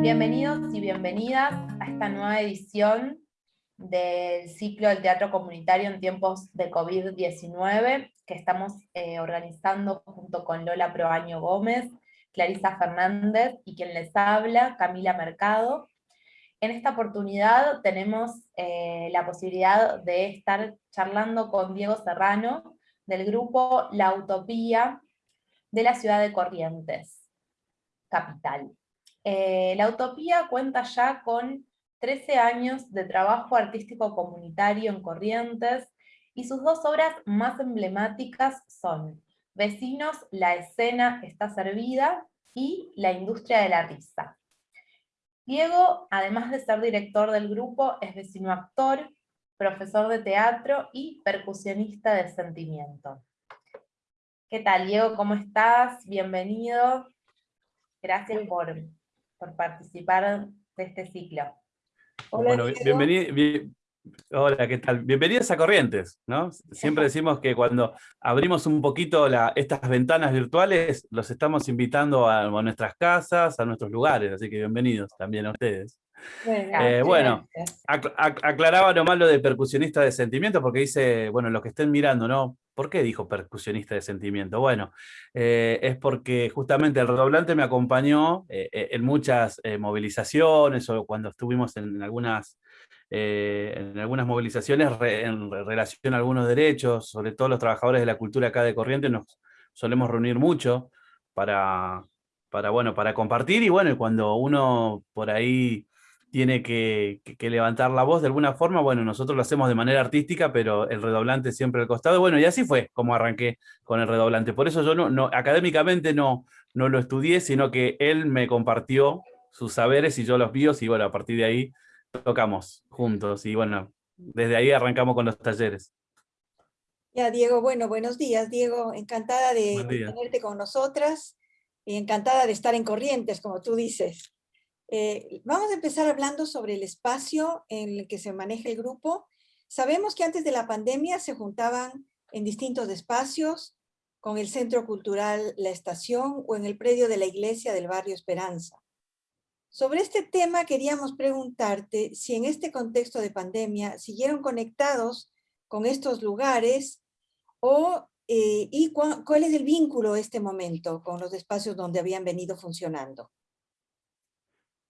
Bienvenidos y bienvenidas a esta nueva edición del ciclo del teatro comunitario en tiempos de COVID-19 que estamos eh, organizando junto con Lola Proaño Gómez, Clarisa Fernández y quien les habla, Camila Mercado. En esta oportunidad tenemos eh, la posibilidad de estar charlando con Diego Serrano del grupo La Utopía de la ciudad de Corrientes, capital. Eh, la Utopía cuenta ya con 13 años de trabajo artístico comunitario en Corrientes, y sus dos obras más emblemáticas son Vecinos, la escena está servida, y La industria de la risa. Diego, además de ser director del grupo, es vecino actor, profesor de teatro y percusionista de sentimiento. ¿Qué tal, Diego? ¿Cómo estás? Bienvenido. Gracias por, por participar de este ciclo. bueno, bienvenido, Hola, ¿qué tal? Bienvenidos a Corrientes, ¿no? Siempre decimos que cuando abrimos un poquito estas ventanas virtuales, los estamos invitando a, nuestras casas, a nuestros lugares, así que bienvenidos también a ustedes. bueno, eh, aclaraba nomás lo de percusionista de sentimiento, porque dice, bueno, los que estén mirando, ¿no? ¿Por qué dijo percusionista de sentimiento? Bueno, eh, es porque justamente el redoblante me acompañó eh, en muchas movilizaciones o cuando estuvimos en algunas eh, en algunas movilizaciones en relación a algunos derechos, sobre todo los trabajadores de la cultura acá de Corrientes, nos solemos reunir mucho para, para, bueno, para compartir, y bueno, cuando uno por ahí tiene que, levantar la voz de alguna forma, bueno, nosotros lo hacemos de manera artística, pero el redoblante siempre al costado, bueno, y así fue como arranqué con el redoblante. Por eso yo no, no académicamente no, no lo estudié, sino que él me compartió sus saberes y yo los míos, y bueno, a partir de ahí tocamos juntos y bueno, desde ahí arrancamos con los talleres. Ya, Diego, bueno, buenos días, Diego. Encantada de, tenerte con nosotras y encantada de estar en Corrientes, como tú dices. Eh, vamos a empezar hablando sobre el espacio en el que se maneja el grupo. Sabemos que antes de la pandemia se juntaban en distintos espacios, con el Centro Cultural La Estación o en el predio de la iglesia del barrio Esperanza. Sobre este tema queríamos preguntarte si en este contexto de pandemia siguieron conectados con estos lugares o, eh, y cuál es el vínculo este momento con los espacios donde habían venido funcionando.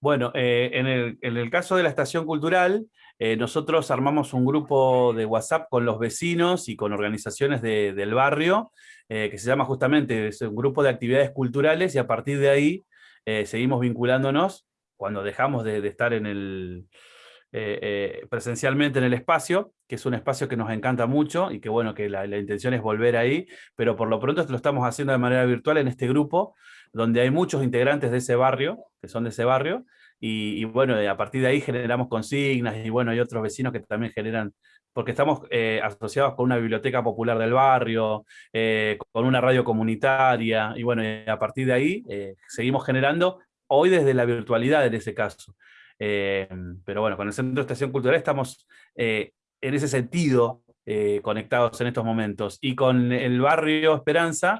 Bueno, eh, en, el, caso de la estación cultural, eh, nosotros armamos un grupo de WhatsApp con los vecinos y con organizaciones del barrio, que se llama justamente, un grupo de actividades culturales y a partir de ahí seguimos vinculándonos cuando dejamos de, estar en el, eh, eh, presencialmente en el espacio, que es un espacio que nos encanta mucho y que bueno, que la, intención es volver ahí, pero por lo pronto lo estamos haciendo de manera virtual en este grupo, donde hay muchos integrantes de ese barrio, que son de ese barrio, y, bueno, a partir de ahí generamos consignas, y bueno, hay otros vecinos que también generan, porque estamos eh, asociados con una biblioteca popular del barrio, con una radio comunitaria, y bueno, a partir de ahí seguimos generando hoy desde la virtualidad en ese caso. Eh, pero bueno, con el Centro de Estación Cultural estamos eh, en ese sentido eh, conectados en estos momentos. Y con el barrio Esperanza,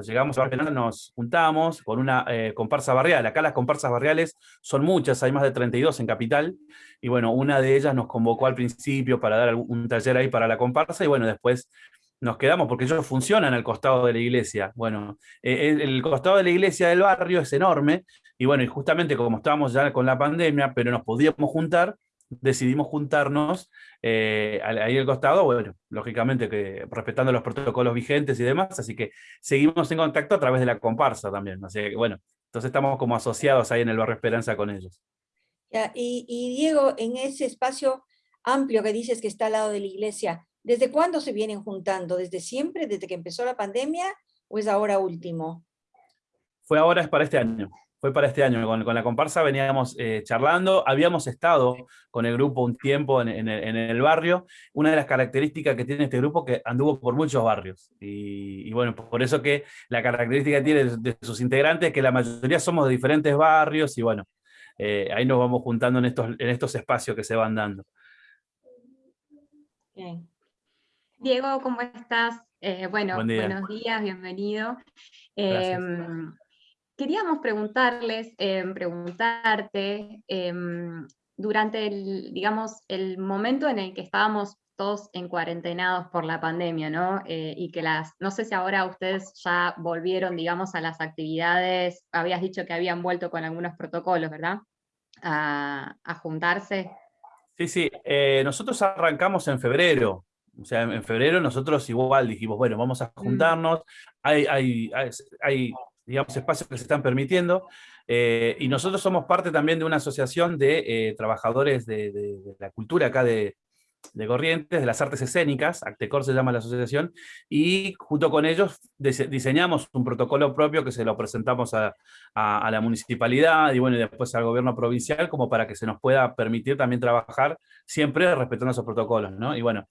llegamos a Esperanza nos juntamos con una comparsa barrial. Acá las comparsas barriales son muchas, hay más de 32 en Capital. Y bueno, una de ellas nos convocó al principio para dar un taller ahí para la comparsa y bueno, después nos quedamos porque ellos funcionan al costado de la iglesia. Bueno, el costado de la iglesia del barrio es enorme y bueno, y justamente como estábamos ya con la pandemia, pero nos podíamos juntar, decidimos juntarnos eh, ahí al costado, bueno, lógicamente que respetando los protocolos vigentes y demás, así que seguimos en contacto a través de la comparsa también, así que bueno, entonces estamos como asociados ahí en el barrio Esperanza con ellos. y, y Diego, en ese espacio amplio que dices que está al lado de la iglesia, ¿desde cuándo se vienen juntando? ¿Desde siempre? ¿Desde que empezó la pandemia? ¿O es ahora último? Fue ahora, es para este año fue para este año. Con, la comparsa veníamos eh, charlando, habíamos estado con el grupo un tiempo en, el barrio. Una de las características que tiene este grupo que anduvo por muchos barrios. Y, bueno, por eso que la característica que tiene de, sus integrantes es que la mayoría somos de diferentes barrios y bueno, eh, ahí nos vamos juntando en estos, en estos espacios que se van dando. Diego, ¿cómo estás? Eh, bueno, buenos días, bienvenido. Queríamos preguntarles, em, preguntarte, em, durante el, digamos, el momento en el que estábamos todos en cuarentenados por la pandemia, ¿no? Eh, y que las, no sé si ahora ustedes ya volvieron, digamos, a las actividades, habías dicho que habían vuelto con algunos protocolos, ¿verdad? A, juntarse. Sí, sí, eh, nosotros arrancamos en febrero, o sea, en febrero nosotros igual dijimos, bueno, vamos a mm. juntarnos, hay, hay, hay, digamos, espacios que se están permitiendo, eh, y nosotros somos parte también de una asociación de trabajadores de, la cultura acá de, de Corrientes, de las artes escénicas, Actecor se llama la asociación, y junto con ellos diseñamos un protocolo propio que se lo presentamos a, la municipalidad y bueno, después al gobierno provincial, como para que se nos pueda permitir también trabajar siempre respetando esos protocolos, ¿no? Y bueno,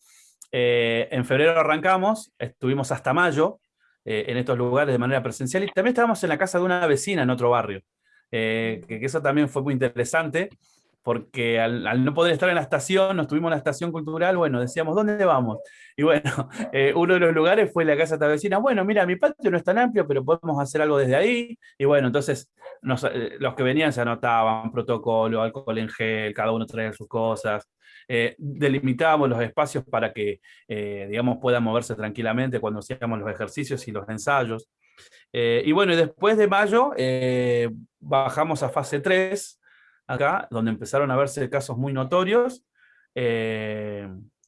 eh, en febrero arrancamos, estuvimos hasta mayo eh, en estos lugares de manera presencial, y también estábamos en la casa de una vecina en otro barrio, eh, que, que eso también fue muy interesante, porque al, no poder estar en la estación, nos tuvimos en la estación cultural, bueno, decíamos, ¿dónde vamos? Y bueno, eh, uno de los lugares fue la casa de vecina, bueno, mira, mi patio no es tan amplio, pero podemos hacer algo desde ahí, y bueno, entonces eh, los que venían se anotaban, protocolo, alcohol en gel, cada uno traía sus cosas, eh, delimitábamos los espacios para que, digamos, puedan moverse tranquilamente cuando hacíamos los ejercicios y los ensayos. y bueno, después de mayo bajamos a fase 3, acá, donde empezaron a verse casos muy notorios. Eh,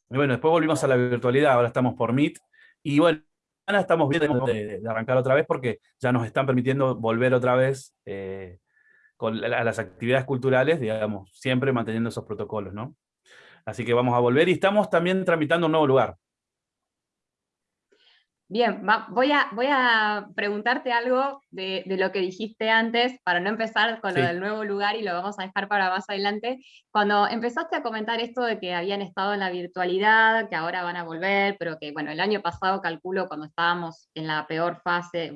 y bueno, después volvimos a la virtualidad, ahora estamos por Meet. Y bueno, estamos viendo de, arrancar otra vez porque ya nos están permitiendo volver otra vez eh, con, a las actividades culturales, digamos, siempre manteniendo esos protocolos, ¿no? Así que vamos a volver y estamos también tramitando un nuevo lugar. Bien, voy, a, voy a preguntarte algo de, lo que dijiste antes, para no empezar con lo del nuevo lugar y lo vamos a dejar para más adelante. Cuando empezaste a comentar esto de que habían estado en la virtualidad, que ahora van a volver, pero que bueno, el año pasado calculo cuando estábamos en la peor fase,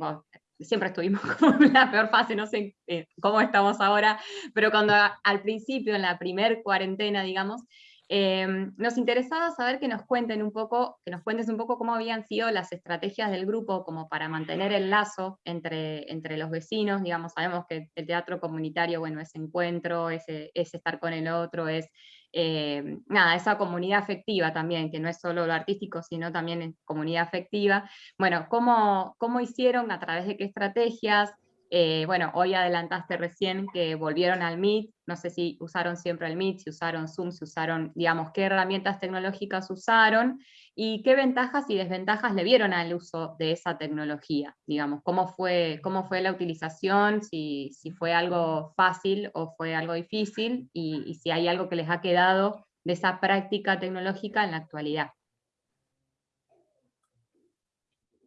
siempre estuvimos en la peor fase, no sé eh, cómo estamos ahora, pero cuando al principio, en la primer cuarentena, digamos, Em, nos interesaba saber que nos cuenten un poco, que nos cuentes un poco cómo habían sido las estrategias del grupo como para mantener el lazo entre, entre los vecinos, digamos, sabemos que el teatro comunitario, bueno, es encuentro, es, es estar con el otro, es em, nada, esa comunidad afectiva también, que no es solo lo artístico, sino también comunidad afectiva. Bueno, ¿cómo, cómo hicieron, a través de qué estrategias? Eh, bueno, hoy adelantaste recién que volvieron al Meet, no sé si usaron siempre el Meet, si usaron Zoom, si usaron, digamos, qué herramientas tecnológicas usaron y qué ventajas y desventajas le vieron al uso de esa tecnología, digamos, cómo fue, cómo fue la utilización, si, fue algo fácil o fue algo difícil y si hay algo que les ha quedado de esa práctica tecnológica en la actualidad.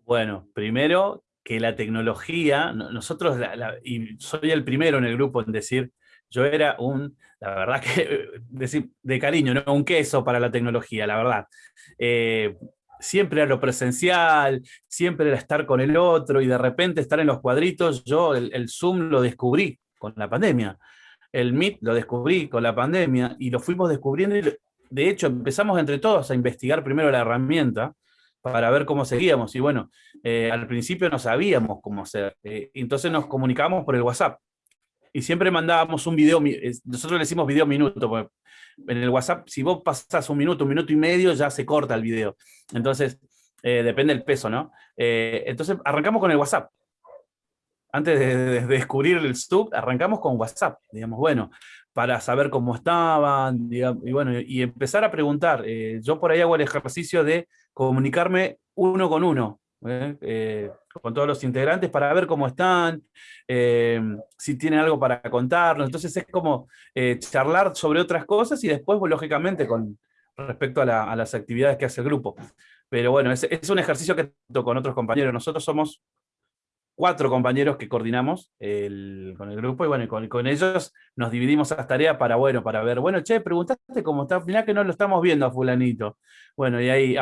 Bueno, primero que la tecnología, nosotros, y soy el primero en el grupo en decir, yo era un, la verdad que, decir, de cariño, ¿no? un queso para la tecnología, la verdad. Eh, siempre era lo presencial, siempre era estar con el otro, y de repente estar en los cuadritos, yo el, el Zoom lo descubrí con la pandemia. El Meet lo descubrí con la pandemia, y lo fuimos descubriendo, de hecho empezamos entre todos a investigar primero la herramienta, para ver cómo seguíamos. Y bueno, eh, al principio no sabíamos cómo hacer. Eh, entonces nos comunicábamos por el WhatsApp. Y siempre mandábamos un video, nosotros le decimos video minuto, porque en el WhatsApp, si vos pasás un minuto, un minuto y medio, ya se corta el video. Entonces, eh, depende del peso, ¿no? entonces arrancamos con el WhatsApp. Antes de, descubrir el Stub, arrancamos con WhatsApp. Digamos, bueno, para saber cómo estaban, y bueno, y empezar a preguntar. yo por ahí hago el ejercicio de comunicarme uno con uno, ¿eh? Eh, con todos los integrantes para ver cómo están, eh, si tienen algo para contarnos. Entonces es como charlar sobre otras cosas y después, pues, lógicamente, con respecto a, las actividades que hace el grupo. Pero bueno, es, es un ejercicio que con otros compañeros. Nosotros somos cuatro compañeros que coordinamos con el grupo y bueno, con, con, ellos nos dividimos las tareas para, bueno, para ver, bueno, che, preguntaste cómo está, mirá que no lo estamos viendo a fulanito. Bueno, y ahí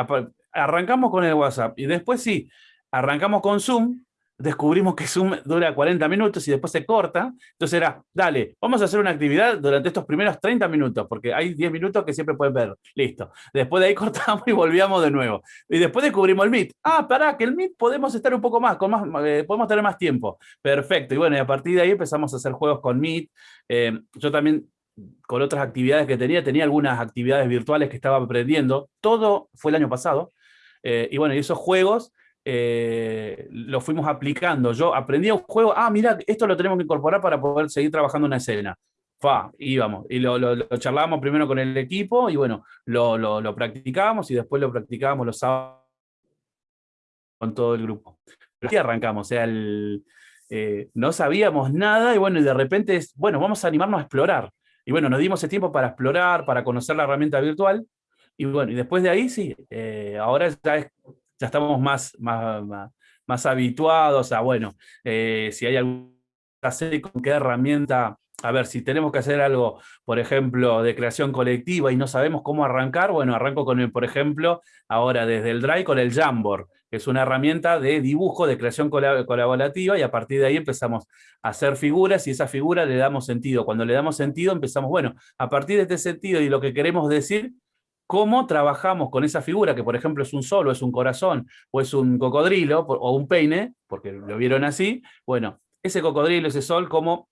arrancamos con el WhatsApp y después sí, arrancamos con Zoom, descubrimos que Zoom dura 40 minutos y después se corta, entonces era, dale, vamos a hacer una actividad durante estos primeros 30 minutos, porque hay 10 minutos que siempre pueden ver, listo. Después de ahí cortamos y volvíamos de nuevo. Y después descubrimos el Meet. Ah, pará, que el Meet podemos estar un poco más, con más eh, podemos tener más tiempo. Perfecto, y bueno, y a partir de ahí empezamos a hacer juegos con Meet. Eh, yo también con otras actividades que tenía, tenía algunas actividades virtuales que estaba aprendiendo, todo fue el año pasado, eh, y bueno, y esos juegos eh, lo fuimos aplicando. Yo aprendí un juego, ah, mira, esto lo tenemos que incorporar para poder seguir trabajando una escena. Fa, íbamos, y lo, lo, charlábamos primero con el equipo, y bueno, lo, lo practicábamos, y después lo practicábamos los sábados con todo el grupo. Pero aquí arrancamos, o sea, eh, no sabíamos nada, y bueno, y de repente es, bueno, vamos a animarnos a explorar. Y bueno, nos dimos ese tiempo para explorar, para conocer la herramienta virtual, y bueno, y después de ahí sí, eh, ahora ya es ya estamos más, más, más, habituados a, bueno, eh, si hay alguna serie con qué herramienta, a ver, si tenemos que hacer algo, por ejemplo, de creación colectiva y no sabemos cómo arrancar, bueno, arranco con, el, por ejemplo, ahora desde el Drive con el Jamboard, que es una herramienta de dibujo, de creación colaborativa, y a partir de ahí empezamos a hacer figuras, y esa figura le damos sentido. Cuando le damos sentido, empezamos, bueno, a partir de este sentido y lo que queremos decir, cómo trabajamos con esa figura, que por ejemplo es un sol, o es un corazón, o es un cocodrilo, o un peine, porque lo vieron así, bueno, ese cocodrilo, ese sol, cómo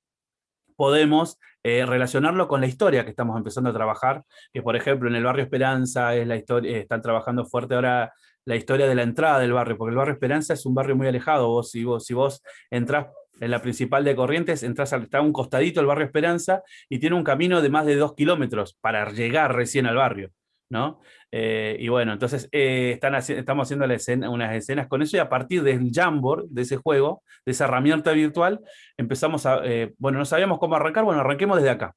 podemos eh, relacionarlo con la historia que estamos empezando a trabajar, que por ejemplo en el barrio Esperanza es la historia, están trabajando fuerte ahora la historia de la entrada del barrio, porque el barrio Esperanza es un barrio muy alejado, vos, si, vos, si vos entrás en la principal de Corrientes, entras está a un costadito el barrio Esperanza y tiene un camino de más de dos kilómetros para llegar recién al barrio. ¿No? Eh, y bueno, entonces eh, están estamos haciendo unas escenas con eso y a partir del Jamboard, de ese juego, de esa herramienta virtual, empezamos a, eh, bueno, no sabíamos cómo arrancar, bueno, arranquemos desde acá.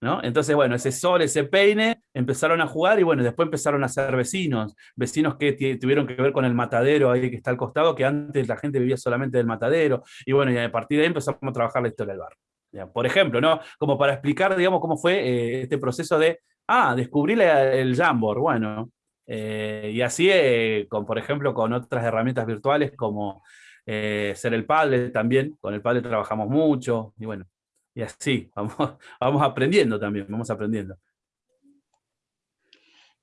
¿no? Entonces, bueno, ese sol, ese peine, empezaron a jugar y bueno, después empezaron a ser vecinos, vecinos que tuvieron que ver con el matadero ahí que está al costado, que antes la gente vivía solamente del matadero, y bueno, y a partir de ahí empezamos a trabajar la historia del barrio. Por ejemplo, ¿no? Como para explicar, digamos, cómo fue este proceso de Ah, descubrí el Jamboard, bueno. Eh, y así, eh, con, por ejemplo, con otras herramientas virtuales como eh, Ser el Padre también, con el Padre trabajamos mucho, y bueno, y así, vamos, vamos aprendiendo también, vamos aprendiendo.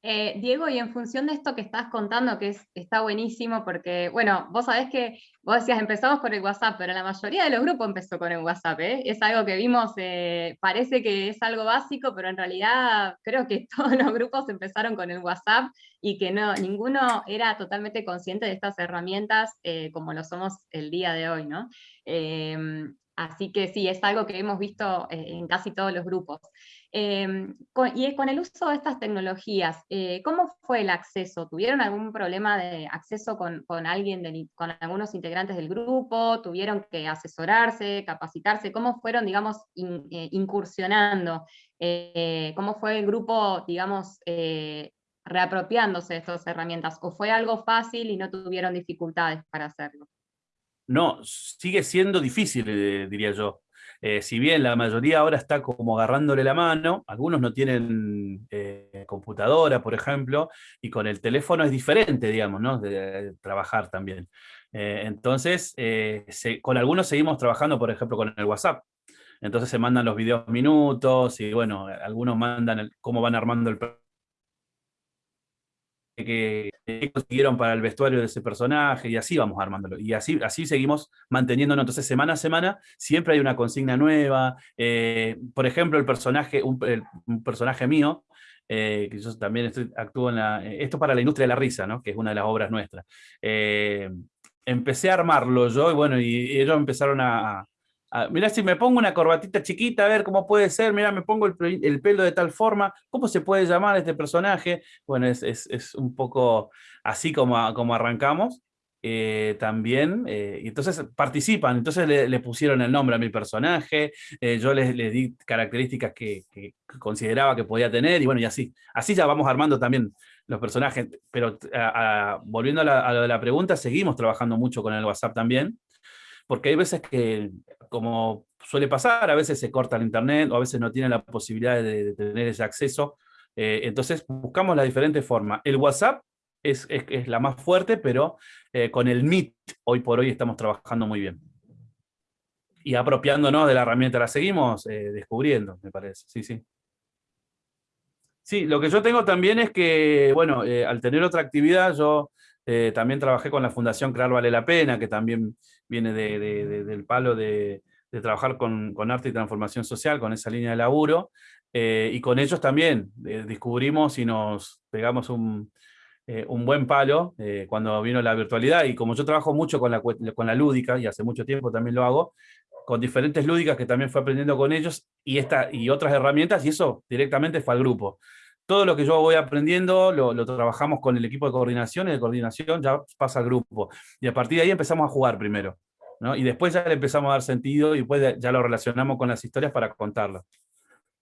Eh, Diego, y en función de esto que estás contando, que está buenísimo, porque, bueno, vos sabés que vos decías, empezamos con el WhatsApp, pero la mayoría de los grupos empezó con el WhatsApp, ¿eh? Es algo que vimos, eh, parece que es algo básico, pero en realidad creo que todos los grupos empezaron con el WhatsApp y que no, ninguno era totalmente consciente de estas herramientas como lo somos el día de hoy, ¿no? Así que sí, es algo que hemos visto en casi todos los grupos. Em, y con el uso de estas tecnologías, eh, ¿cómo fue el acceso? ¿Tuvieron algún problema de acceso con, alguien, con algunos integrantes del grupo? ¿Tuvieron que asesorarse, capacitarse? ¿Cómo fueron, digamos, eh, incursionando? Eh, ¿Cómo fue el grupo, digamos, reapropiándose de estas herramientas? ¿O fue algo fácil y no tuvieron dificultades para hacerlo? No, sigue siendo difícil, diría yo. Eh, si bien la mayoría ahora está como agarrándole la mano, algunos no tienen eh, computadora, por ejemplo, y con el teléfono es diferente, digamos, ¿no? de, trabajar también. Eh, entonces, con algunos seguimos trabajando, por ejemplo, con el WhatsApp. Entonces se mandan los videos minutos y bueno, algunos mandan cómo van armando el que, consiguieron para el vestuario de ese personaje, y así vamos armándolo. Y así, así seguimos manteniéndonos. Entonces, semana a semana, siempre hay una consigna nueva. Eh, por ejemplo, el personaje, un, personaje mío, eh, que yo también actúo en la... Eh, esto para la industria de la risa, ¿no? que es una de las obras nuestras. empecé a armarlo yo, y bueno, y ellos empezaron a, Ah, mirá, si me pongo una corbatita chiquita, a ver cómo puede ser, mira, me pongo el, pelo de tal forma, ¿cómo se puede llamar este personaje? Bueno, es, un poco así como, como arrancamos. Eh, también, eh, y entonces participan, entonces le, pusieron el nombre a mi personaje, eh, yo les, di características que, consideraba que podía tener, y bueno, y así, así ya vamos armando también los personajes, pero volviendo a, a, lo de la pregunta, seguimos trabajando mucho con el WhatsApp también, porque hay veces que, como suele pasar, a veces se corta el internet o a veces no tiene la posibilidad de, tener ese acceso. Eh, entonces buscamos las diferentes formas. El WhatsApp es, la más fuerte, pero eh, con el MIT hoy por hoy estamos trabajando muy bien. Y apropiándonos de la herramienta, la seguimos eh, descubriendo, me parece, sí, sí. Sí, lo que yo tengo también es que, bueno, al tener otra actividad, yo también trabajé con la Fundación Crear Vale la Pena, que también viene del palo de, trabajar con, arte y transformación social, con esa línea de laburo, y con ellos también descubrimos y nos pegamos un, eh, un buen palo eh, cuando vino la virtualidad, y como yo trabajo mucho con la, con la lúdica, y hace mucho tiempo también lo hago, con diferentes lúdicas que también fue aprendiendo con ellos, y, esta, y otras herramientas, y eso directamente fue al grupo. Todo lo que yo voy aprendiendo lo, trabajamos con el equipo de coordinación, y de coordinación ya pasa al grupo. Y a partir de ahí empezamos a jugar primero. Y después ya le empezamos a dar sentido, y después ya lo relacionamos con las historias para contarlas.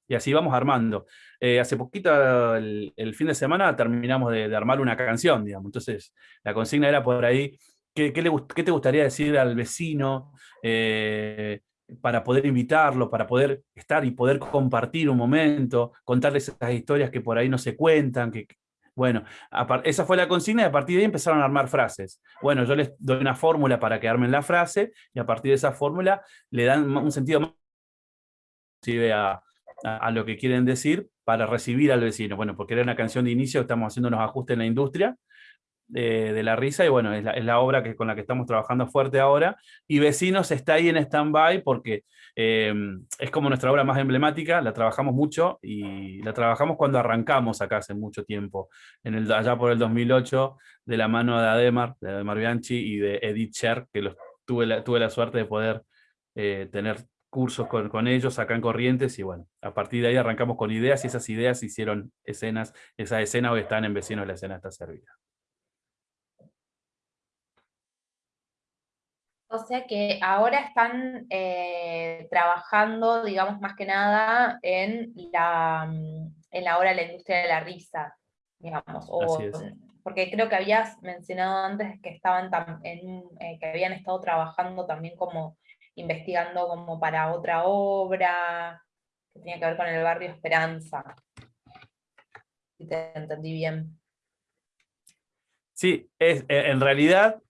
Y así vamos armando. Eh, hace poquito, el, fin de semana, terminamos de, armar una canción, digamos. Entonces, la consigna era por ahí, ¿qué, qué, te gustaría decir al vecino eh, para poder invitarlo, para poder estar y poder compartir un momento, contarles esas historias que por ahí no se cuentan, que, bueno, esa fue la consigna y a partir de ahí empezaron a armar frases. Bueno, yo les doy una fórmula para que armen la frase y a partir de esa fórmula le dan un sentido más a, a, lo que quieren decir para recibir al vecino. Bueno, porque era una canción de inicio, estamos haciendo unos ajustes en la industria de la risa, y bueno, es la, obra que, con la que estamos trabajando fuerte ahora, y Vecinos está ahí en stand-by porque eh, es como nuestra obra más emblemática, la trabajamos mucho, y la trabajamos cuando arrancamos acá hace mucho tiempo, en el, allá por el 2008, de la mano de Ademar, de Ademar Bianchi y de Edith Sher, que los, tuve, la, tuve la suerte de poder eh, tener cursos con, ellos acá en Corrientes y bueno, a partir de ahí arrancamos con ideas y esas ideas hicieron escenas, esa escena hoy están en Vecinos, la escena está servida. O sea que ahora están eh, trabajando, digamos, más que nada en la, mm, en la de la industria de la risa, digamos, o, porque creo que habías mencionado antes que estaban en, eh, que habían estado trabajando también como investigando como para otra obra, que tenía que ver con el barrio Esperanza. Si te entendí bien. Sí, es, eh, en realidad,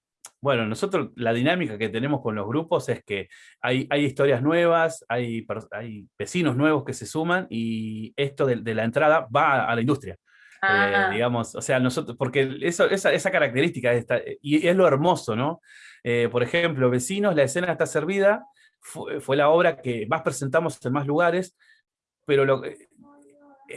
bueno, nosotros la dinámica que tenemos con los grupos es que hay, hay historias nuevas, hay, hay, vecinos nuevos que se suman y esto de, la entrada va a la industria. Eh, digamos, o sea, nosotros, porque eso, esa, esa característica, esta, y es lo hermoso, ¿no? Eh, por ejemplo, Vecinos, la escena está servida, fue, la obra que más presentamos en más lugares, pero lo, eh,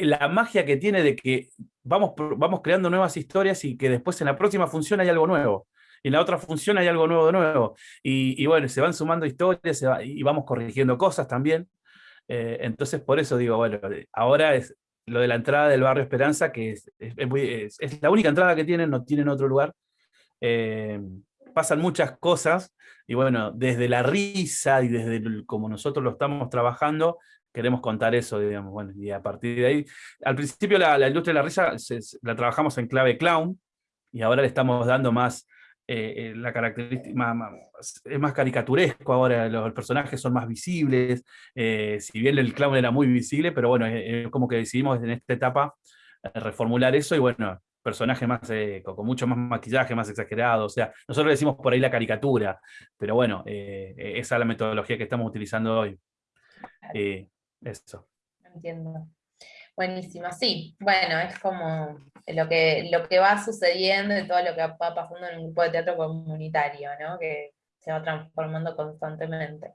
la magia que tiene de que vamos, vamos creando nuevas historias y que después en la próxima función hay algo nuevo. Y en la otra función hay algo nuevo de nuevo. Y, bueno, se van sumando historias y vamos corrigiendo cosas también. Eh, entonces, por eso digo, bueno, ahora es lo de la entrada del barrio Esperanza, que es, la única entrada que tienen, no tienen otro lugar pasan muchas cosas, y bueno, desde la risa y desde como nosotros lo estamos trabajando, queremos contar eso, digamos, bueno, y a partir de ahí, al principio la, industria de la risa la trabajamos en clave clown, y ahora le estamos dando más, eh, eh, la característica, es más caricaturesco ahora, los personajes son más visibles, eh, si bien el clown era muy visible, pero bueno, como que decidimos en esta etapa reformular eso, y bueno, personaje más, eh, con, mucho más maquillaje, más exagerado, o sea, nosotros le decimos por ahí la caricatura, pero bueno, eh, eh, esa es la metodología que estamos utilizando hoy. eso. Entiendo. Buenísimo, sí, bueno, es como lo que, lo que va sucediendo y todo lo que va pasando en un grupo de teatro comunitario, ¿no? que se va transformando constantemente.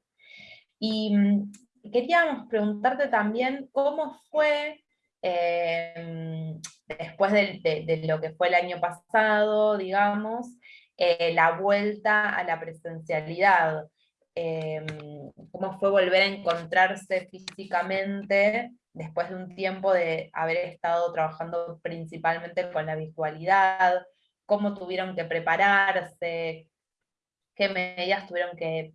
Y mm, queríamos preguntarte también cómo fue Em, después de, lo que fue el año pasado, digamos, eh, la vuelta a la presencialidad. Em, cómo fue volver a encontrarse físicamente después de un tiempo de haber estado trabajando principalmente con la virtualidad, cómo tuvieron que prepararse, qué medidas tuvieron que,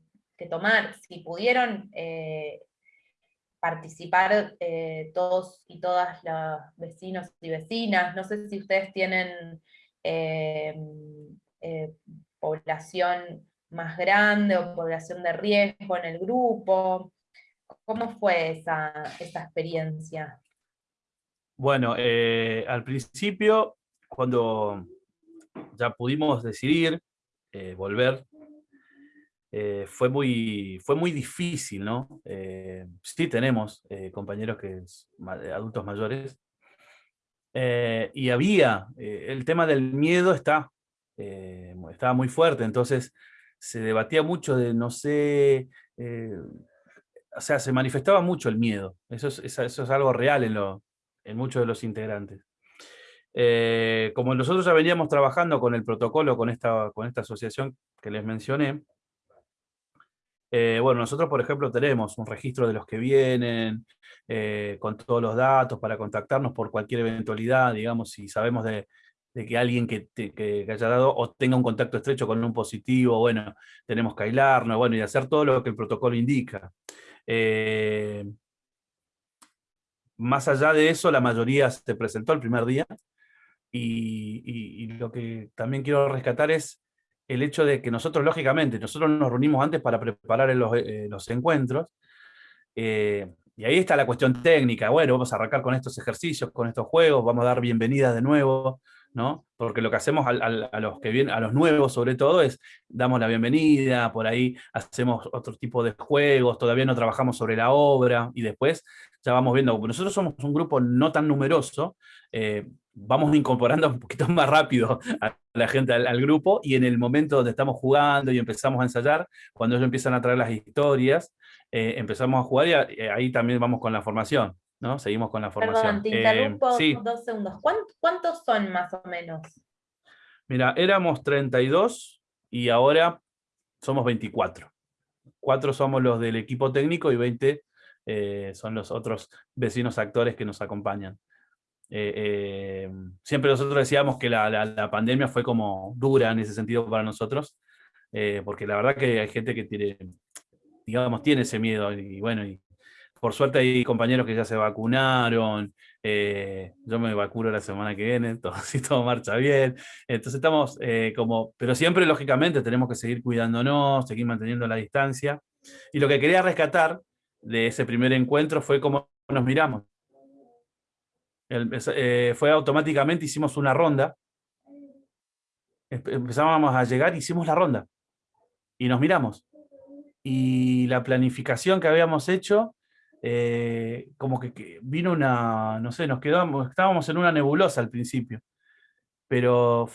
tomar, si pudieron eh, participar eh, todos y todas los vecinos y vecinas. No sé si ustedes tienen eh, población más grande o población de riesgo en el grupo. ¿Cómo fue esa, esa experiencia? Bueno, al principio, cuando ya pudimos decidir eh, volver, eh, fue, muy, fue muy difícil, ¿no? sí tenemos compañeros que adultos mayores, y había, el tema del miedo está, estaba muy fuerte, entonces se debatía mucho de, no sé, o sea, se manifestaba mucho el miedo. Eso es, algo real en, en muchos de los integrantes. Eh, como nosotros ya veníamos trabajando con el protocolo, con esta, con esta asociación que les mencioné, eh, bueno, nosotros, por ejemplo, tenemos un registro de los que vienen, eh, con todos los datos para contactarnos por cualquier eventualidad, digamos, si sabemos de, que alguien que, que, haya dado o tenga un contacto estrecho con un positivo, bueno, tenemos que aislarnos, bueno, y hacer todo lo que el protocolo indica. Eh, más allá de eso, la mayoría se presentó el primer día, y, lo que también quiero rescatar es el hecho de que nosotros, lógicamente, nosotros nos reunimos antes para preparar los, eh, encuentros, eh, y ahí está la cuestión técnica, bueno, vamos a arrancar con estos ejercicios, con estos juegos, vamos a dar bienvenidas de nuevo, ¿no? Porque lo que hacemos a, los que vienen, a los nuevos sobre todo, es damos la bienvenida, por ahí hacemos otro tipo de juegos, todavía no trabajamos sobre la obra, y después ya vamos viendo, nosotros somos un grupo no tan numeroso, eh, vamos incorporando un poquito más rápido a la gente al, grupo, y en el momento donde estamos jugando y empezamos a ensayar, cuando ellos empiezan a traer las historias, eh, empezamos a jugar y eh, ahí también vamos con la formación. ¿No? Seguimos con la formación. Perdón, te interrumpo dos segundos. ¿Cuántos son más o menos? Mira, éramos 32 y ahora somos 24. Cuatro somos los del equipo técnico y 20 eh, son los otros vecinos actores que nos acompañan. Eh, eh, siempre nosotros decíamos que la, pandemia fue como dura en ese sentido para nosotros, porque la verdad que hay gente que tiene, digamos, tiene ese miedo y bueno, y por suerte hay compañeros que ya se vacunaron, eh, yo me vacuno la semana que viene, todo, si todo marcha bien. Entonces estamos eh, como, pero siempre lógicamente tenemos que seguir cuidándonos, seguir manteniendo la distancia. Y lo que quería rescatar de ese primer encuentro fue cómo nos miramos. Eh, fue automáticamente, hicimos una ronda, empezábamos a llegar, hicimos la ronda, y nos miramos. Y la planificación que habíamos hecho eh, como que, vino una, no sé, nos quedamos, estábamos en una nebulosa al principio, pero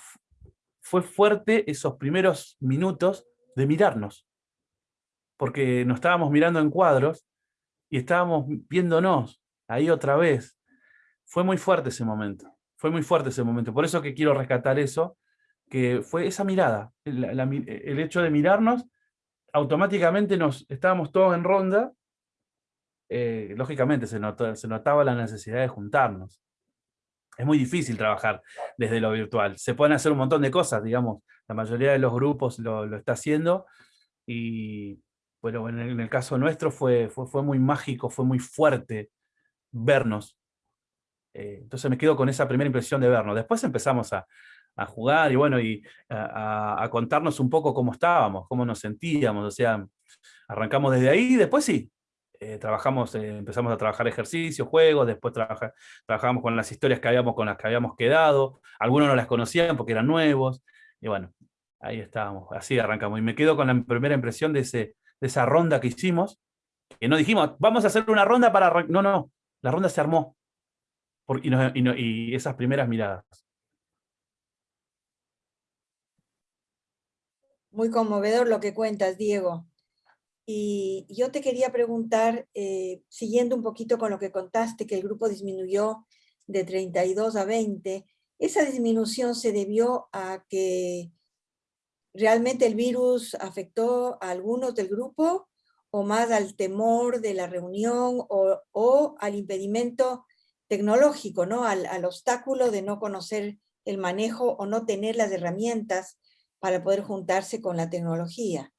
fue fuerte esos primeros minutos de mirarnos, porque nos estábamos mirando en cuadros y estábamos viéndonos ahí otra vez. Fue muy fuerte ese momento, fue muy fuerte ese momento, por eso que quiero rescatar eso, que fue esa mirada, el hecho de mirarnos, automáticamente nos estábamos todos en ronda eh, lógicamente se, notaba la necesidad de juntarnos. Es muy difícil trabajar desde lo virtual. Se pueden hacer un montón de cosas, digamos, la mayoría de los grupos lo, está haciendo, y bueno, en el, caso nuestro fue, fue, muy mágico, fue muy fuerte vernos. Eh, entonces me quedo con esa primera impresión de vernos. Después empezamos a, jugar y bueno, y a, a, contarnos un poco cómo estábamos, cómo nos sentíamos, o sea, arrancamos desde ahí y después sí, eh, trabajamos, eh, empezamos a trabajar ejercicios, juegos, después trabajamos con las historias que habíamos, con las que habíamos quedado, algunos no las conocían porque eran nuevos, y bueno, ahí estábamos, así arrancamos. Y me quedo con la primera impresión de, ese, de esa ronda que hicimos, que no dijimos, vamos a hacer una ronda para... No, no, la ronda se armó, y, y esas primeras miradas. Muy conmovedor lo que cuentas, Diego. Y yo te quería preguntar, eh, siguiendo un poquito con lo que contaste, que el grupo disminuyó de 32 a 20, ¿esa disminución se debió a que realmente el virus afectó a algunos del grupo o más al temor de la reunión o, al impedimento tecnológico, ¿no? Al, al, obstáculo de no conocer el manejo o no tener las herramientas para poder juntarse con la tecnología.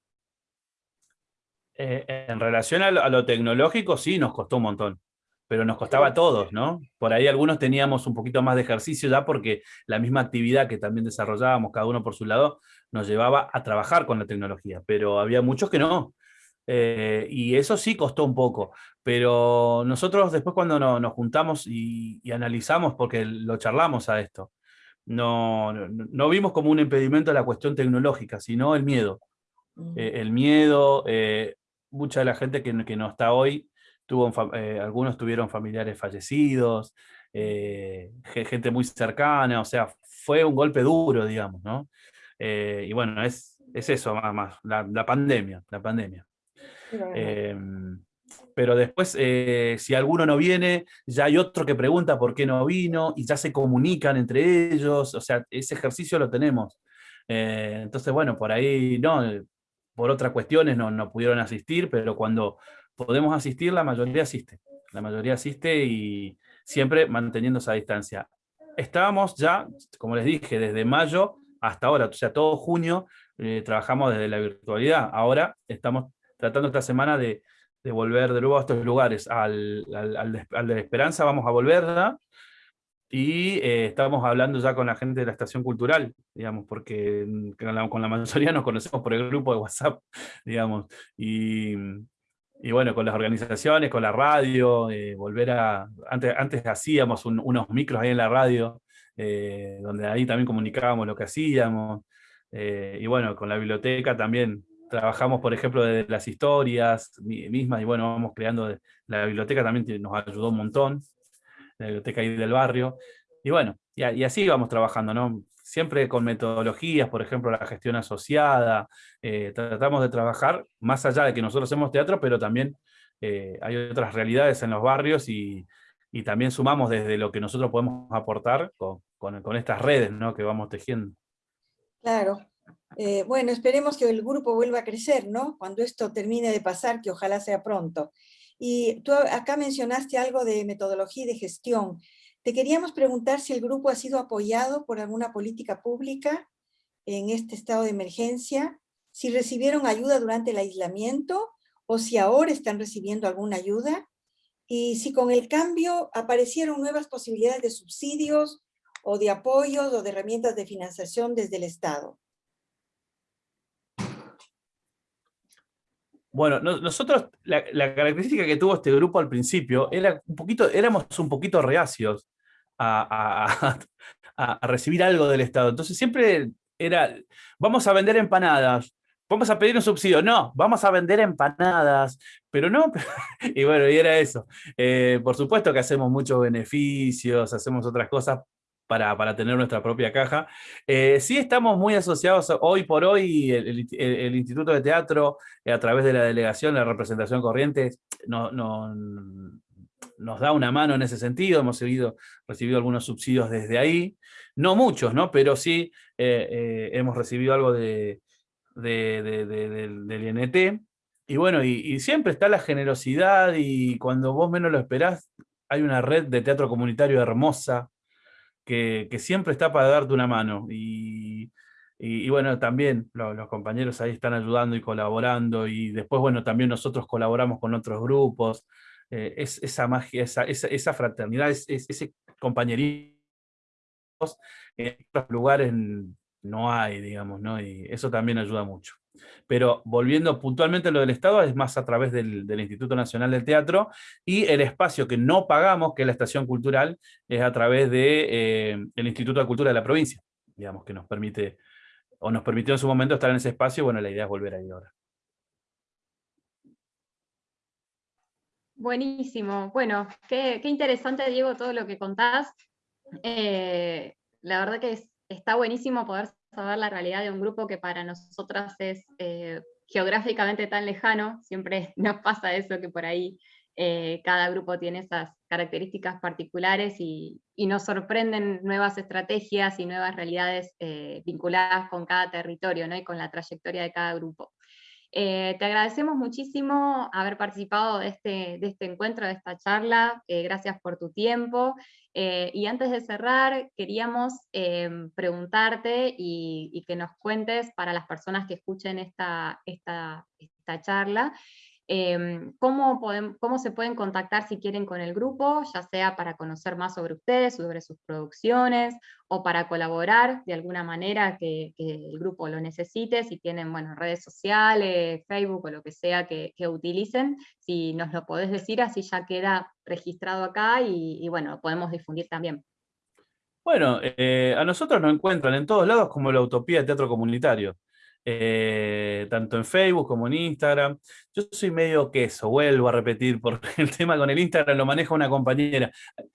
Eh, en relación a lo, tecnológico, sí, nos costó un montón, pero nos costaba a todos, ¿no? Por ahí algunos teníamos un poquito más de ejercicio ya porque la misma actividad que también desarrollábamos, cada uno por su lado, nos llevaba a trabajar con la tecnología, pero había muchos que no. Eh, y eso sí costó un poco, pero nosotros después cuando nos juntamos y, analizamos, porque lo charlamos a esto, no, no, vimos como un impedimento a la cuestión tecnológica, sino el miedo. Eh, el miedo, eh, mucha de la gente que, que no está hoy, tuvo, eh, algunos tuvieron familiares fallecidos, gente muy cercana, o sea, fue un golpe duro, digamos, ¿no? y bueno, es, es eso más, más la, pandemia, la pandemia. Em, pero después, si alguno no viene, ya hay otro que pregunta por qué no vino, y ya se comunican entre ellos, o sea, ese ejercicio lo tenemos. entonces, bueno, por ahí, no, por otras cuestiones no, no pudieron asistir, pero cuando podemos asistir, la mayoría asiste. La mayoría asiste y siempre manteniendo esa distancia. Estábamos ya, como les dije, desde mayo hasta ahora, o sea, todo junio eh, trabajamos desde la virtualidad. Ahora estamos tratando esta semana de, volver de nuevo a estos lugares. Al, al, al, de Esperanza vamos a volver, y eh, estamos hablando ya con la gente de la estación cultural, digamos, porque con la, mayoría nos conocemos por el grupo de WhatsApp, digamos, y, y bueno, con las organizaciones, con la radio, eh, volver a, antes, antes hacíamos unos micros ahí en la radio, eh, donde ahí también comunicábamos lo que hacíamos, y bueno, con la biblioteca también trabajamos, por ejemplo, de las historias mismas, y bueno, vamos creando, la biblioteca también nos ayudó un montón, la biblioteca del barrio. Y bueno, y, así vamos trabajando, ¿no? Siempre con metodologías, por ejemplo, la gestión asociada, eh, tratamos de trabajar más allá de que nosotros hacemos teatro, pero también eh, hay otras realidades en los barrios y, también sumamos desde lo que nosotros podemos aportar con, con, estas redes ¿no? que vamos tejiendo. Claro. Eh, bueno, esperemos que el grupo vuelva a crecer, ¿no? Cuando esto termine de pasar, que ojalá sea pronto. Y tú acá mencionaste algo de metodología y de gestión. Te queríamos preguntar si el grupo ha sido apoyado por alguna política pública en este estado de emergencia, si recibieron ayuda durante el aislamiento o si ahora están recibiendo alguna ayuda y si con el cambio aparecieron nuevas posibilidades de subsidios o de apoyos o de herramientas de financiación desde el Estado. Bueno, nosotros, la, característica que tuvo este grupo al principio, era un poquito, éramos un poquito reacios a, recibir algo del Estado. Entonces siempre era, vamos a vender empanadas, vamos a pedir un subsidio, no, vamos a vender empanadas, pero no, y bueno, y era eso. Eh, por supuesto que hacemos muchos beneficios, hacemos otras cosas, para, tener nuestra propia caja. Eh, sí estamos muy asociados hoy por hoy, el, Instituto de Teatro, eh, a través de la delegación, la representación corriente, no, nos da una mano en ese sentido, hemos recibido algunos subsidios desde ahí, no muchos, ¿no? pero sí eh, hemos recibido algo de, del INT, y bueno, y, y, siempre está la generosidad y cuando vos menos lo esperás, hay una red de teatro comunitario hermosa, que, siempre está para darte una mano. Y, bueno, también los, compañeros ahí están ayudando y colaborando, y después, bueno, también nosotros colaboramos con otros grupos. Eh, es, esa magia, esa, esa, fraternidad, es, ese compañerismo en otros lugares no hay, digamos, ¿no? Y eso también ayuda mucho. Pero volviendo puntualmente a lo del Estado, es más a través del, Instituto Nacional del Teatro, y el espacio que no pagamos, que es la estación cultural, es a través del eh, Instituto de Cultura de la provincia, digamos, que nos permite, o nos permitió en su momento estar en ese espacio, bueno, la idea es volver ahí ahora. Buenísimo. Bueno, qué, interesante, Diego, todo lo que contás. Eh, la verdad que está buenísimo poder saber la realidad de un grupo que para nosotras es eh, geográficamente tan lejano, siempre nos pasa eso que por ahí eh, cada grupo tiene esas características particulares y, nos sorprenden nuevas estrategias y nuevas realidades eh, vinculadas con cada territorio ¿no? y con la trayectoria de cada grupo. Te agradecemos muchísimo haber participado de este, este encuentro, de esta charla, gracias por tu tiempo, eh, y antes de cerrar, queríamos em, preguntarte y, que nos cuentes para las personas que escuchen esta charla, em, ¿cómo, ¿cómo, se pueden contactar si quieren con el grupo, ya sea para conocer más sobre ustedes, sobre sus producciones, o para colaborar de alguna manera que, el grupo lo necesite, si tienen bueno, redes sociales, Facebook o lo que sea que, que utilicen, si nos lo podés decir, así ya queda registrado acá y, bueno, lo podemos difundir también. Bueno, eh, a nosotros nos encuentran en todos lados como la Utopía de Teatro Comunitario. Eh, tanto en Facebook como en Instagram. Yo soy medio queso, vuelvo a repetir, porque el tema con el Instagram lo maneja una compañera.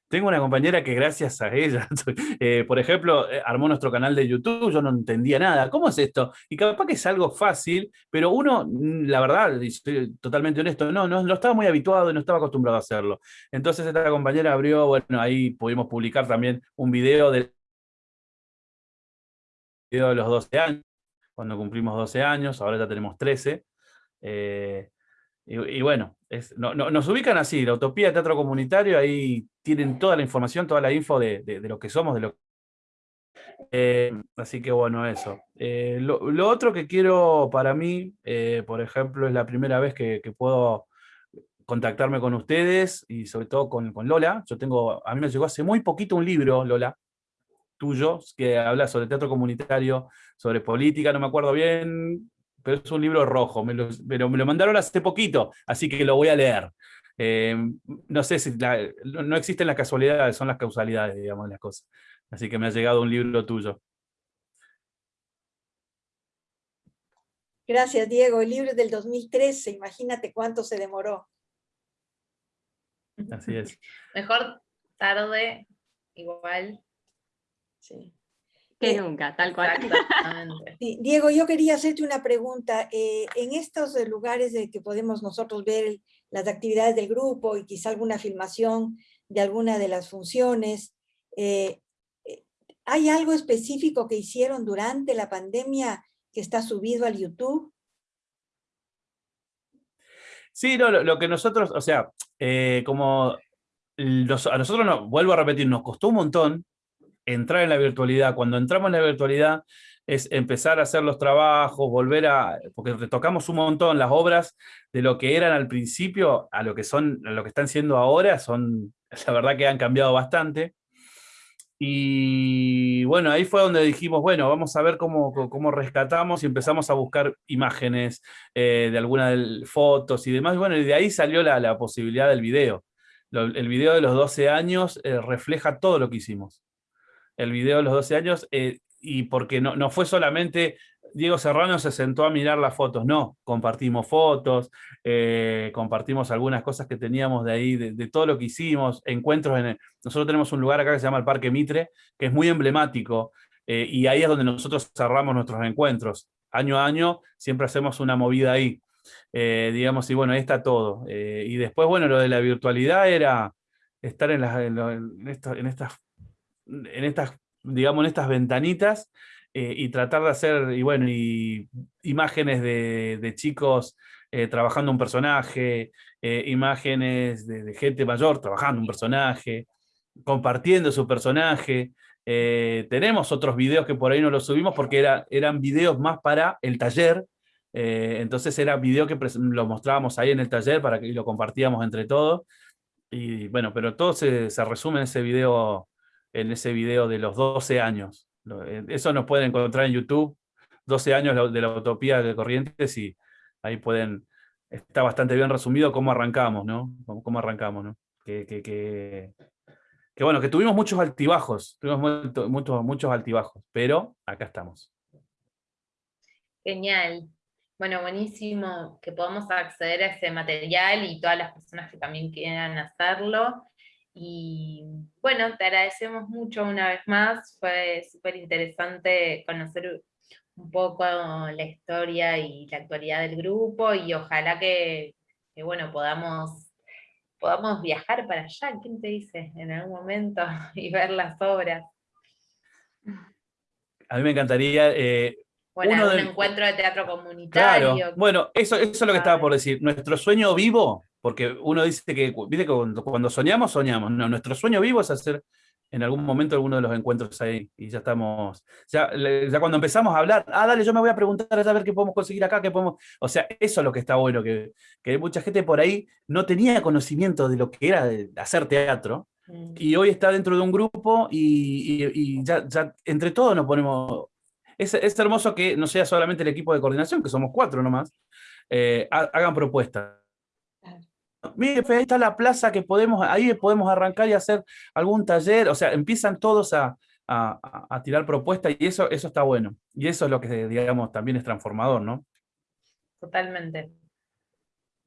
Tengo una compañera que gracias a ella, eh, por ejemplo, eh, armó nuestro canal de YouTube, yo no entendía nada. ¿Cómo es esto? Y capaz que es algo fácil, pero uno, mm, la verdad, y estoy totalmente honesto, no, no, no estaba muy habituado y no estaba acostumbrado a hacerlo. Entonces esta compañera abrió, bueno, ahí pudimos publicar también un video de de los 12 años, cuando cumplimos 12 años, ahora ya tenemos 13. Eh, y, bueno, nos ubican así, la Utopía de Teatro Comunitario, ahí tienen toda la información, toda la info de, lo que somos, de lo eh, así que bueno, eso. Eh, lo, otro que quiero para mí, por ejemplo, es la primera vez que, puedo contactarme con ustedes y sobre todo con, con, Lola. Yo tengo, a mí me llegó hace muy poquito un libro, Lola, tuyo, que habla sobre teatro comunitario, sobre política, no me acuerdo bien, pero es un libro rojo, me lo, pero me lo mandaron hace poquito, así que lo voy a leer. Eh, no sé si, no existen las casualidades, son las causalidades, digamos, las cosas. Así que me ha llegado un libro tuyo. Gracias, Diego. El libro es del 2013, imagínate cuánto se demoró. Así es. Mejor tarde, igual, Sí. Que eh, nunca, tal cual. Diego, yo quería hacerte una pregunta. Eh, en estos lugares de que podemos nosotros ver las actividades del grupo y quizá alguna filmación de alguna de las funciones, eh, ¿hay algo específico que hicieron durante la pandemia que está subido al YouTube? Sí, no, lo, que nosotros, o sea, como a nosotros, no, vuelvo a repetir, nos costó un montón entrar en la virtualidad. Cuando entramos en la virtualidad es empezar a hacer los trabajos, volver a, porque retocamos un montón las obras de lo que eran al principio a lo que son, lo que están siendo ahora, son, la verdad que han cambiado bastante. Y bueno, ahí fue donde dijimos, bueno, vamos a ver cómo, cómo rescatamos y empezamos a buscar imágenes eh, de algunas fotos y demás. Bueno, y de ahí salió la, la posibilidad del video. el video de los 12 años eh, refleja todo lo que hicimos el video de los 12 años, eh, y porque no, no fue solamente Diego Serrano se sentó a mirar las fotos, no, compartimos fotos, eh, compartimos algunas cosas que teníamos de ahí, de, todo lo que hicimos, encuentros en... nosotros tenemos un lugar acá que se llama el Parque Mitre, que es muy emblemático, eh, y ahí es donde nosotros cerramos nuestros encuentros. Año a año siempre hacemos una movida ahí, digamos, y bueno, ahí está todo. y después, bueno, lo de la virtualidad era estar en, en estas en estas, digamos, en estas ventanitas eh, y tratar de hacer, y bueno, imágenes de, chicos eh, trabajando un personaje, eh, imágenes de, gente mayor trabajando un personaje, compartiendo su personaje. tenemos otros videos que por ahí no los subimos porque era, eran videos más para el taller, entonces era video que lo mostrábamos ahí en el taller para que lo compartíamos entre todos. Y bueno, pero todo se resume en ese video en ese video de los 12 años. Eh, eso nos pueden encontrar en YouTube, 12 años de la utopía de Corrientes, y ahí pueden, está bastante bien resumido cómo arrancamos, ¿no? Cómo, arrancamos, ¿no? Que, bueno, que tuvimos muchos altibajos, tuvimos muchos altibajos, pero acá estamos. Genial. Bueno, buenísimo que podamos acceder a ese material y todas las personas que también quieran hacerlo. Y bueno, te agradecemos mucho una vez más, fue súper interesante conocer un poco la historia y la actualidad del grupo y ojalá que, bueno, podamos, podamos viajar para allá, ¿quién te dice? En algún momento y ver las obras. A mí me encantaría... Eh, bueno, un encuentro de teatro comunitario. Bueno, eso, eso es lo que estaba por decir. Nuestro sueño vivo porque uno dice que, viste cuando, soñamos, soñamos. No, nuestro sueño vivo es hacer en algún momento alguno de los encuentros ahí, y ya estamos, ya, ya cuando empezamos a hablar, ah, dale, yo me voy a preguntar a ver qué podemos conseguir acá, qué podemos, o sea, eso es lo que está bueno, que, que mucha gente por ahí no tenía conocimiento de lo que era hacer teatro, mm. y hoy está dentro de un grupo y, ya, ya, entre todos nos ponemos, es, es, hermoso que no sea solamente el equipo de coordinación, que somos cuatro nomás, eh, hagan propuestas mire, ahí está la plaza que podemos, ahí podemos arrancar y hacer algún taller, o sea, empiezan todos a, a, tirar propuestas y eso, eso está bueno. Y eso es lo que, digamos, también es transformador, ¿no? Totalmente.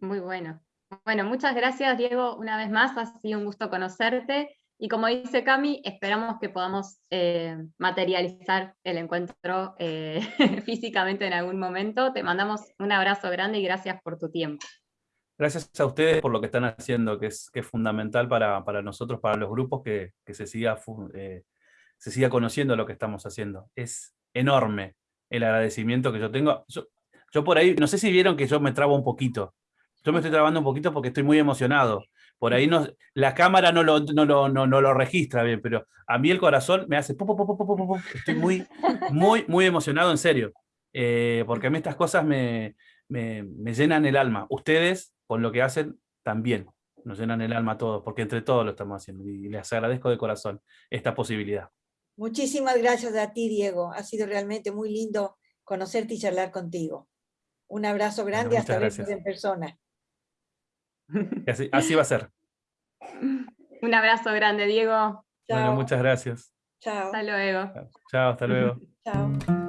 Muy bueno. Bueno, muchas gracias, Diego, una vez más. Ha sido un gusto conocerte. Y como dice Cami, esperamos que podamos eh, materializar el encuentro eh, físicamente en algún momento. Te mandamos un abrazo grande y gracias por tu tiempo. Gracias a ustedes por lo que están haciendo, que es, que fundamental para, nosotros, para los grupos, que, se, siga, eh, se siga conociendo lo que estamos haciendo. Es enorme el agradecimiento que yo tengo. Yo, por ahí, no sé si vieron que yo me trabo un poquito. Yo me estoy trabando un poquito porque estoy muy emocionado. Por ahí la cámara no lo, no, no, lo registra bien, pero a mí el corazón me hace... estoy muy, muy, muy emocionado, en serio. Eh, porque a mí estas cosas me, me, llenan el alma. Ustedes, con lo que hacen, también nos llenan el alma a todos, porque entre todos lo estamos haciendo. Y les agradezco de corazón esta posibilidad. Muchísimas gracias a ti, Diego. Ha sido realmente muy lindo conocerte y charlar contigo. Un abrazo grande hasta vernos en persona. Así, va a ser. Un abrazo grande, Diego. Bueno, muchas gracias. Chao. Hasta luego. Chao, hasta luego. Chao.